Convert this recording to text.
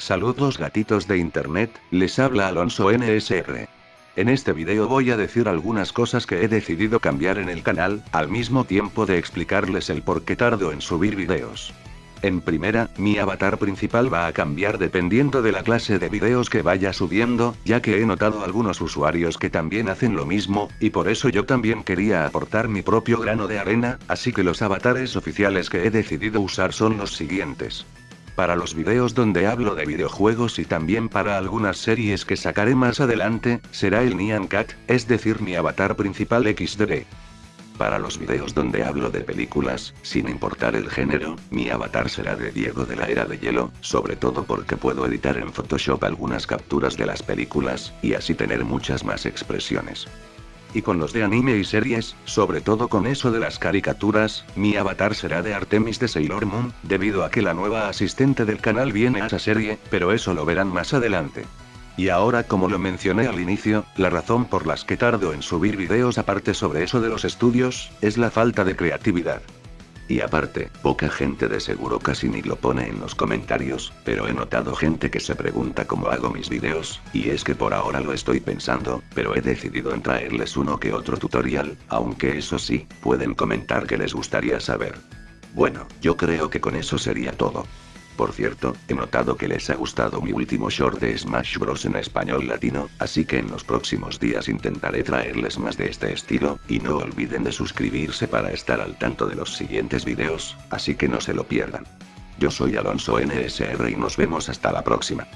Saludos gatitos de internet, les habla Alonso NSR. En este video voy a decir algunas cosas que he decidido cambiar en el canal, al mismo tiempo de explicarles el por qué tardo en subir videos. En primera, mi avatar principal va a cambiar dependiendo de la clase de videos que vaya subiendo, ya que he notado algunos usuarios que también hacen lo mismo, y por eso yo también quería aportar mi propio grano de arena, así que los avatares oficiales que he decidido usar son los siguientes. Para los videos donde hablo de videojuegos y también para algunas series que sacaré más adelante, será el Nyan Cat, es decir mi avatar principal XD. Para los videos donde hablo de películas, sin importar el género, mi avatar será de Diego de la Era de Hielo, sobre todo porque puedo editar en Photoshop algunas capturas de las películas, y así tener muchas más expresiones. Y con los de anime y series, sobre todo con eso de las caricaturas, mi avatar será de Artemis de Sailor Moon, debido a que la nueva asistente del canal viene a esa serie, pero eso lo verán más adelante. Y ahora como lo mencioné al inicio, la razón por las que tardo en subir videos aparte sobre eso de los estudios, es la falta de creatividad. Y aparte, poca gente de seguro casi ni lo pone en los comentarios, pero he notado gente que se pregunta cómo hago mis videos, y es que por ahora lo estoy pensando, pero he decidido en traerles uno que otro tutorial, aunque eso sí, pueden comentar que les gustaría saber. Bueno, yo creo que con eso sería todo. Por cierto, he notado que les ha gustado mi último short de Smash Bros en español latino, así que en los próximos días intentaré traerles más de este estilo, y no olviden de suscribirse para estar al tanto de los siguientes videos, así que no se lo pierdan. Yo soy Alonso NSR y nos vemos hasta la próxima.